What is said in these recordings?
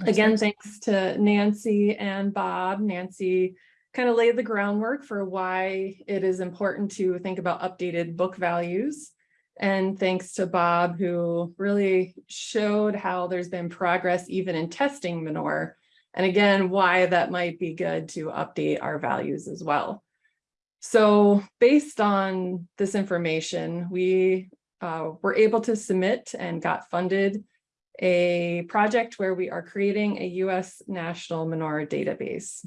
Again, thanks to Nancy and Bob. Nancy kind of laid the groundwork for why it is important to think about updated book values. And thanks to Bob, who really showed how there's been progress even in testing manure. And again, why that might be good to update our values as well. So based on this information, we uh, were able to submit and got funded a project where we are creating a US national manure database.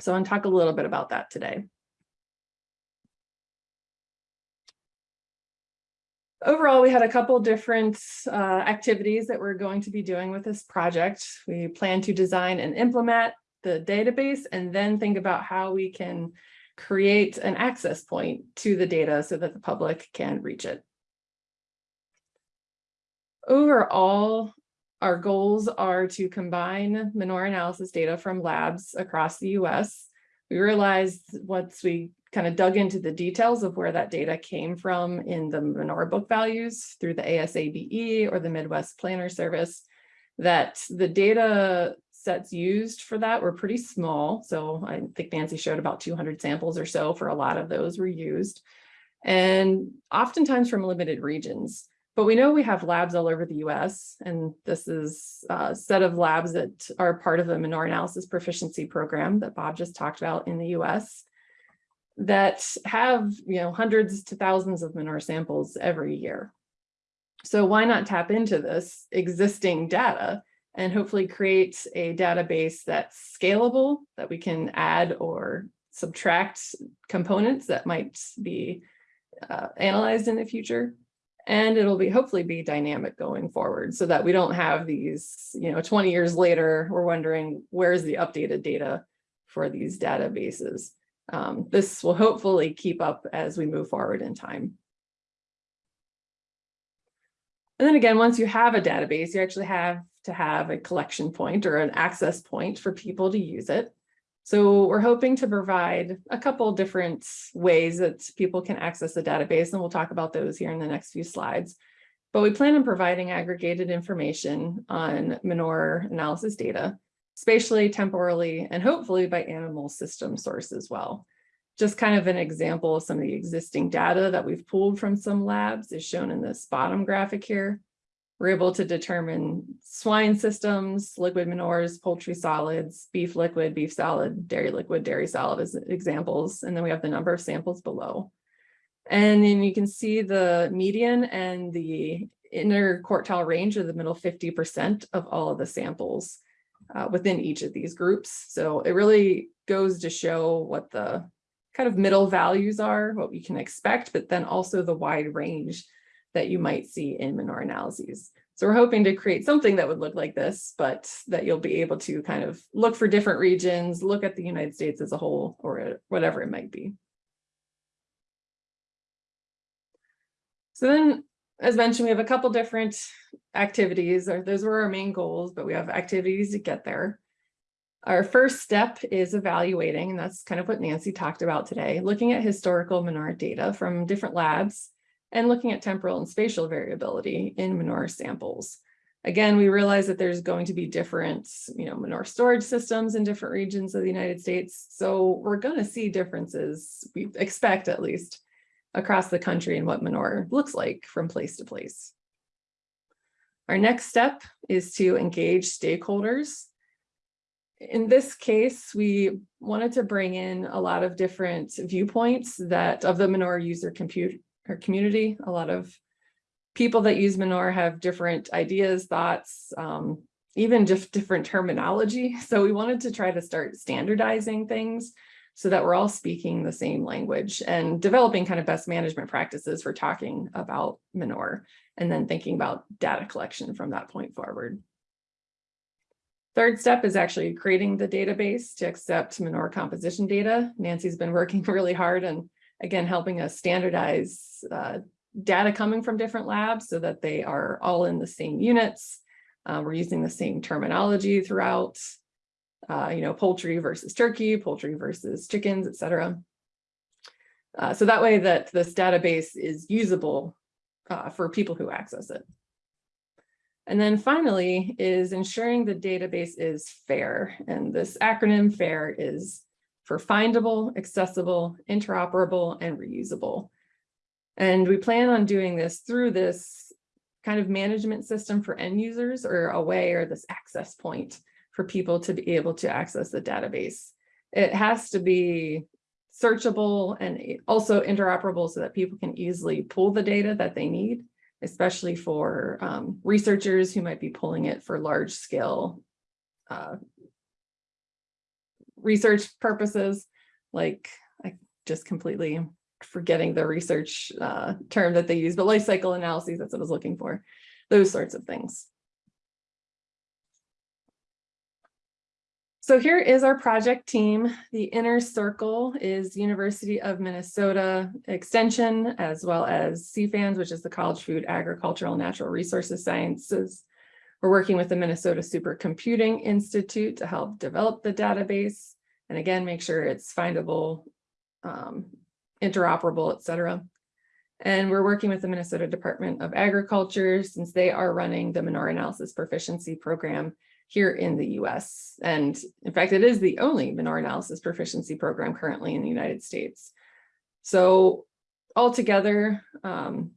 So I want to talk a little bit about that today. Overall, we had a couple different uh, activities that we're going to be doing with this project. We plan to design and implement the database and then think about how we can create an access point to the data so that the public can reach it. Overall, our goals are to combine manure analysis data from labs across the US. We realized once we kind of dug into the details of where that data came from in the manure book values through the ASABE or the Midwest Plan Service, that the data sets used for that were pretty small. So I think Nancy showed about 200 samples or so for a lot of those were used. And oftentimes from limited regions. But we know we have labs all over the US, and this is a set of labs that are part of the manure analysis proficiency program that Bob just talked about in the US that have you know hundreds to thousands of manure samples every year. So why not tap into this existing data and hopefully create a database that's scalable that we can add or subtract components that might be uh, analyzed in the future and it'll be hopefully be dynamic going forward so that we don't have these, you know, 20 years later, we're wondering where's the updated data for these databases. Um, this will hopefully keep up as we move forward in time. And then again, once you have a database, you actually have to have a collection point or an access point for people to use it. So we're hoping to provide a couple different ways that people can access the database, and we'll talk about those here in the next few slides. But we plan on providing aggregated information on manure analysis data, spatially, temporally, and hopefully by animal system source as well. Just kind of an example of some of the existing data that we've pulled from some labs is shown in this bottom graphic here. We're able to determine swine systems, liquid manures, poultry solids, beef liquid, beef solid, dairy liquid, dairy solid as examples. And then we have the number of samples below. And then you can see the median and the interquartile range of the middle 50% of all of the samples uh, within each of these groups. So it really goes to show what the kind of middle values are, what we can expect, but then also the wide range that you might see in manure analyses. So we're hoping to create something that would look like this, but that you'll be able to kind of look for different regions, look at the United States as a whole, or whatever it might be. So then, as mentioned, we have a couple different activities, or those were our main goals, but we have activities to get there. Our first step is evaluating, and that's kind of what Nancy talked about today, looking at historical manure data from different labs and looking at temporal and spatial variability in manure samples. Again, we realize that there's going to be different, you know, manure storage systems in different regions of the United States. So we're going to see differences, we expect at least, across the country and what manure looks like from place to place. Our next step is to engage stakeholders. In this case, we wanted to bring in a lot of different viewpoints that of the manure user compute our community. A lot of people that use Manure have different ideas, thoughts, um, even just different terminology. So we wanted to try to start standardizing things so that we're all speaking the same language and developing kind of best management practices for talking about manure and then thinking about data collection from that point forward. Third step is actually creating the database to accept manure composition data. Nancy's been working really hard and again, helping us standardize uh, data coming from different labs so that they are all in the same units. Uh, we're using the same terminology throughout, uh, you know, poultry versus turkey, poultry versus chickens, et cetera. Uh, so that way that this database is usable uh, for people who access it. And then finally is ensuring the database is fair. And this acronym FAIR is for findable, accessible, interoperable, and reusable. And we plan on doing this through this kind of management system for end users or a way or this access point for people to be able to access the database. It has to be searchable and also interoperable so that people can easily pull the data that they need, especially for um, researchers who might be pulling it for large scale uh, research purposes, like I just completely forgetting the research uh, term that they use, but life cycle analyses, that's what I was looking for, those sorts of things. So here is our project team. The inner circle is University of Minnesota Extension, as well as CFANS, which is the College Food Agricultural Natural Resources Sciences. We're working with the Minnesota Supercomputing Institute to help develop the database. And again, make sure it's findable, um, interoperable, et cetera. And we're working with the Minnesota Department of Agriculture since they are running the Manure Analysis Proficiency Program here in the US. And in fact, it is the only manure analysis proficiency program currently in the United States. So altogether, um,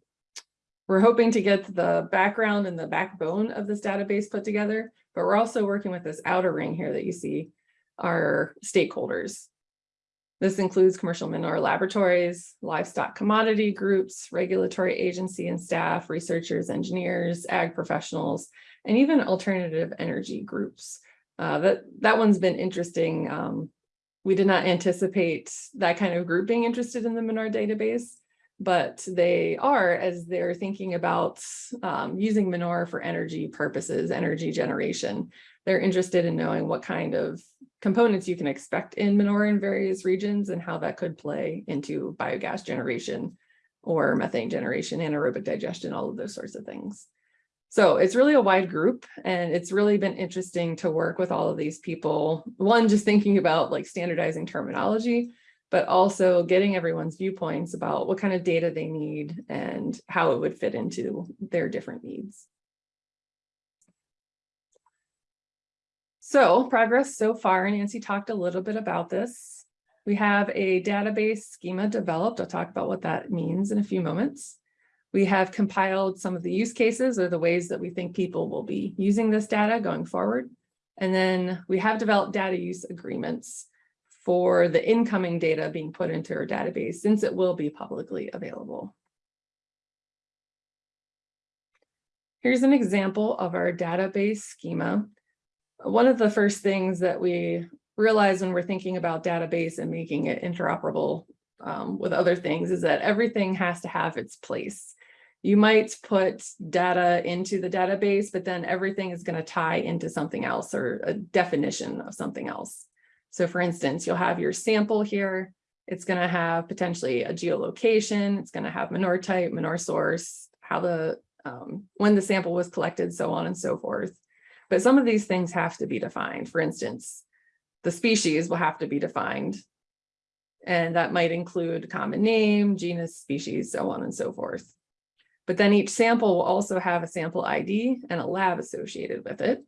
we're hoping to get the background and the backbone of this database put together, but we're also working with this outer ring here that you see, our stakeholders. This includes commercial manure laboratories, livestock commodity groups, regulatory agency and staff, researchers, engineers, ag professionals, and even alternative energy groups. Uh, that, that one's been interesting. Um, we did not anticipate that kind of group being interested in the Manure database, but they are as they're thinking about um, using manure for energy purposes, energy generation. They're interested in knowing what kind of components you can expect in manure in various regions and how that could play into biogas generation or methane generation, anaerobic digestion, all of those sorts of things. So it's really a wide group and it's really been interesting to work with all of these people. One, just thinking about like standardizing terminology, but also getting everyone's viewpoints about what kind of data they need and how it would fit into their different needs. So progress so far, Nancy talked a little bit about this. We have a database schema developed. I'll talk about what that means in a few moments. We have compiled some of the use cases or the ways that we think people will be using this data going forward. And then we have developed data use agreements for the incoming data being put into our database since it will be publicly available. Here's an example of our database schema. One of the first things that we realize when we're thinking about database and making it interoperable um, with other things is that everything has to have its place. You might put data into the database, but then everything is going to tie into something else or a definition of something else. So for instance, you'll have your sample here. It's going to have potentially a geolocation. It's going to have manure type, manure source, how the um, when the sample was collected, so on and so forth. But some of these things have to be defined. For instance, the species will have to be defined. And that might include common name, genus, species, so on and so forth. But then each sample will also have a sample ID and a lab associated with it.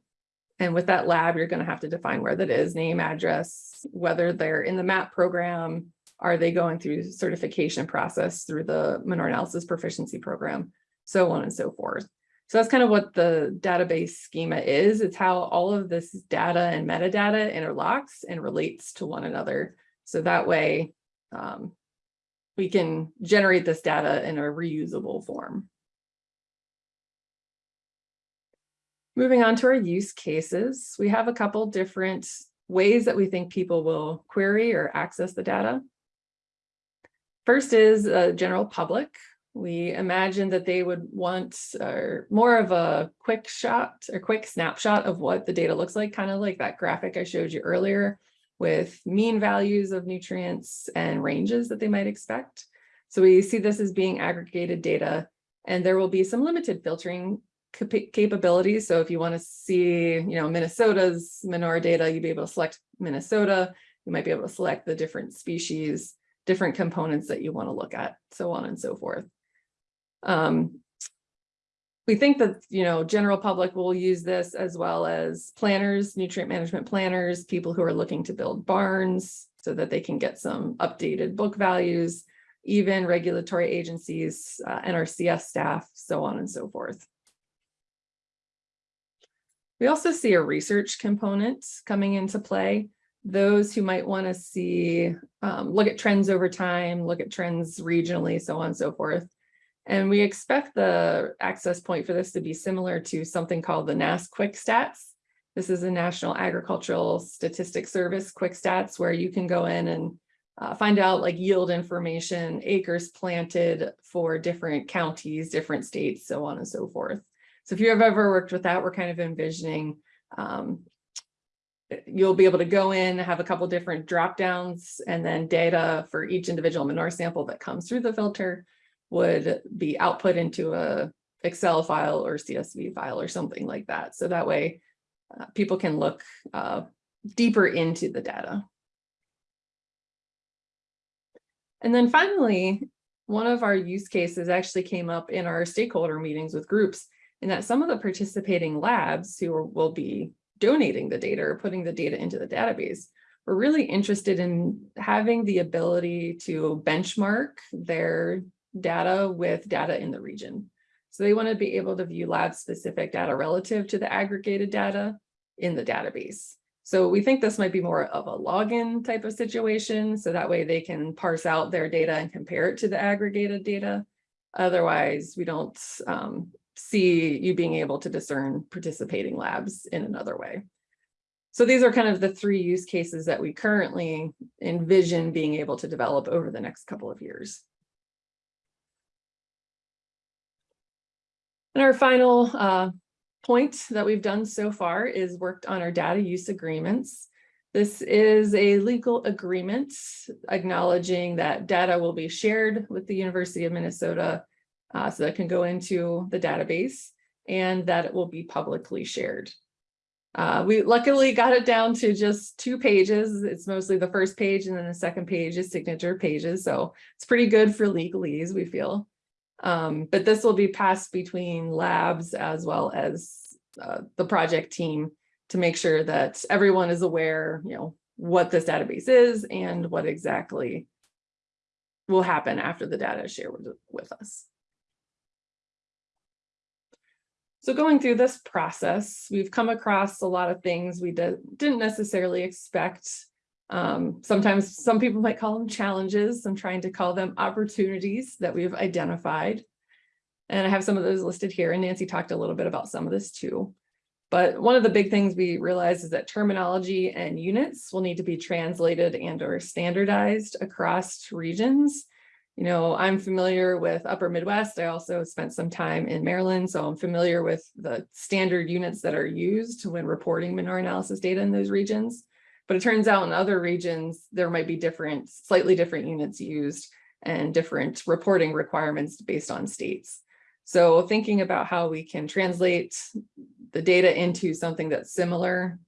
And with that lab, you're going to have to define where that is, name, address, whether they're in the MAP program, are they going through certification process through the manure analysis proficiency program, so on and so forth. So that's kind of what the database schema is. It's how all of this data and metadata interlocks and relates to one another. So that way um, we can generate this data in a reusable form. Moving on to our use cases, we have a couple different ways that we think people will query or access the data. First is a general public. We imagine that they would want uh, more of a quick shot or quick snapshot of what the data looks like, kind of like that graphic I showed you earlier with mean values of nutrients and ranges that they might expect. So we see this as being aggregated data and there will be some limited filtering cap capabilities. So if you want to see, you know, Minnesota's manure data, you'd be able to select Minnesota. You might be able to select the different species, different components that you want to look at, so on and so forth. Um, we think that, you know, general public will use this as well as planners, nutrient management planners, people who are looking to build barns so that they can get some updated book values, even regulatory agencies, uh, NRCS staff, so on and so forth. We also see a research component coming into play. Those who might want to see, um, look at trends over time, look at trends regionally, so on and so forth. And we expect the access point for this to be similar to something called the NASS Quick Stats. This is a National Agricultural Statistics Service Quick Stats where you can go in and uh, find out like yield information, acres planted for different counties, different states, so on and so forth. So if you have ever worked with that, we're kind of envisioning um, you'll be able to go in, have a couple different drop downs, and then data for each individual manure sample that comes through the filter would be output into a Excel file or CSV file or something like that. So that way uh, people can look uh, deeper into the data. And then finally, one of our use cases actually came up in our stakeholder meetings with groups in that some of the participating labs who will be donating the data or putting the data into the database were really interested in having the ability to benchmark their data with data in the region. So they want to be able to view lab specific data relative to the aggregated data in the database. So we think this might be more of a login type of situation. So that way they can parse out their data and compare it to the aggregated data. Otherwise, we don't um, see you being able to discern participating labs in another way. So these are kind of the three use cases that we currently envision being able to develop over the next couple of years. And our final uh, point that we've done so far is worked on our data use agreements. This is a legal agreement acknowledging that data will be shared with the University of Minnesota uh, so that can go into the database and that it will be publicly shared. Uh, we luckily got it down to just two pages. It's mostly the first page and then the second page is signature pages. So it's pretty good for legalese, we feel. Um, but this will be passed between labs as well as uh, the project team to make sure that everyone is aware, you know, what this database is and what exactly will happen after the data is shared with, with us. So going through this process, we've come across a lot of things we did, didn't necessarily expect. Um, sometimes some people might call them challenges. I'm trying to call them opportunities that we've identified. And I have some of those listed here and Nancy talked a little bit about some of this too. But one of the big things we realize is that terminology and units will need to be translated and or standardized across regions you know, I'm familiar with upper Midwest. I also spent some time in Maryland, so I'm familiar with the standard units that are used when reporting manure analysis data in those regions. But it turns out in other regions, there might be different, slightly different units used and different reporting requirements based on states. So thinking about how we can translate the data into something that's similar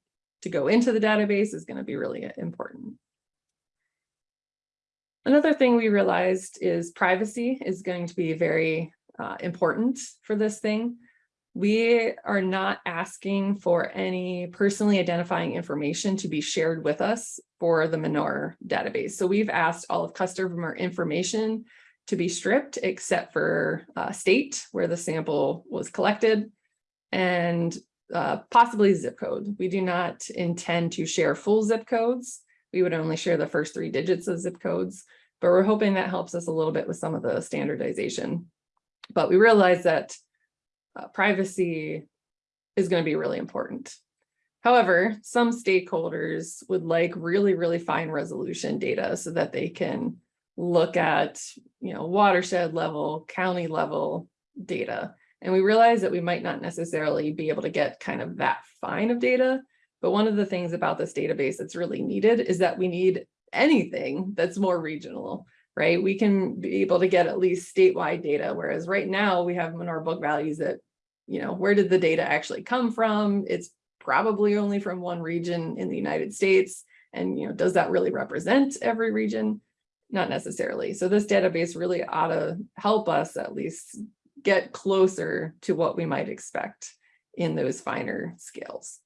to go into the database is going to be really important. Another thing we realized is privacy is going to be very uh, important for this thing. We are not asking for any personally identifying information to be shared with us for the manure database. So we've asked all of customer information to be stripped except for uh, state where the sample was collected and uh, possibly zip code. We do not intend to share full zip codes we would only share the first three digits of zip codes, but we're hoping that helps us a little bit with some of the standardization. But we realize that uh, privacy is going to be really important. However, some stakeholders would like really, really fine resolution data so that they can look at, you know, watershed level, county level data. And we realize that we might not necessarily be able to get kind of that fine of data, but one of the things about this database that's really needed is that we need anything that's more regional, right? We can be able to get at least statewide data, whereas right now we have manure book values that, you know, where did the data actually come from? It's probably only from one region in the United States. And, you know, does that really represent every region? Not necessarily. So this database really ought to help us at least get closer to what we might expect in those finer scales.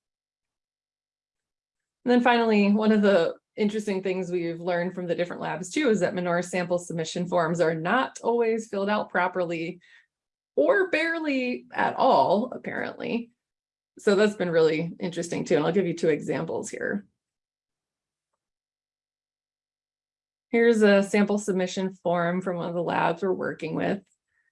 And then finally, one of the interesting things we've learned from the different labs too is that manure sample submission forms are not always filled out properly or barely at all, apparently. So that's been really interesting too. And I'll give you two examples here. Here's a sample submission form from one of the labs we're working with.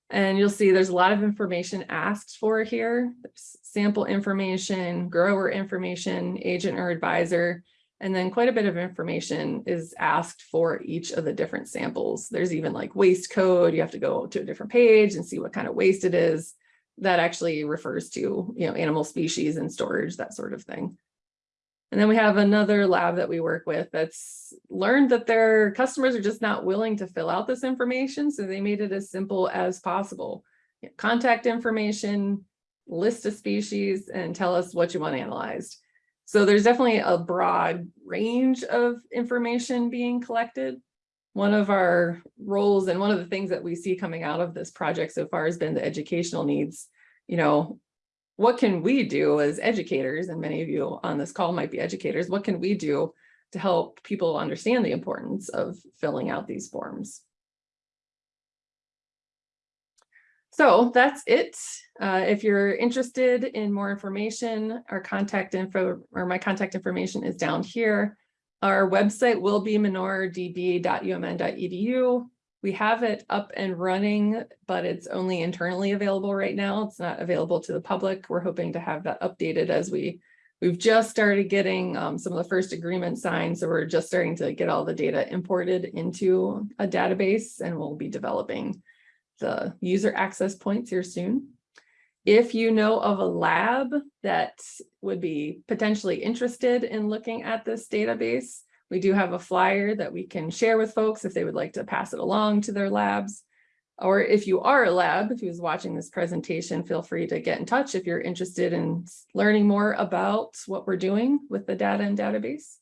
And you'll see there's a lot of information asked for here. There's sample information, grower information, agent or advisor, and then quite a bit of information is asked for each of the different samples. There's even like waste code. You have to go to a different page and see what kind of waste it is. That actually refers to, you know, animal species and storage, that sort of thing. And then we have another lab that we work with that's learned that their customers are just not willing to fill out this information. So they made it as simple as possible. Contact information, list a species, and tell us what you want analyzed. So there's definitely a broad range of information being collected. One of our roles and one of the things that we see coming out of this project so far has been the educational needs. You know, what can we do as educators, and many of you on this call might be educators, what can we do to help people understand the importance of filling out these forms? So that's it. Uh, if you're interested in more information, our contact info or my contact information is down here. Our website will be manuredb.umn.edu. We have it up and running, but it's only internally available right now. It's not available to the public. We're hoping to have that updated as we We've just started getting um, some of the first agreements signed, so we're just starting to get all the data imported into a database and we'll be developing the user access points here soon. If you know of a lab that would be potentially interested in looking at this database, we do have a flyer that we can share with folks if they would like to pass it along to their labs. Or if you are a lab, if who's watching this presentation, feel free to get in touch if you're interested in learning more about what we're doing with the data and database.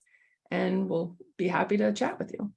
And we'll be happy to chat with you.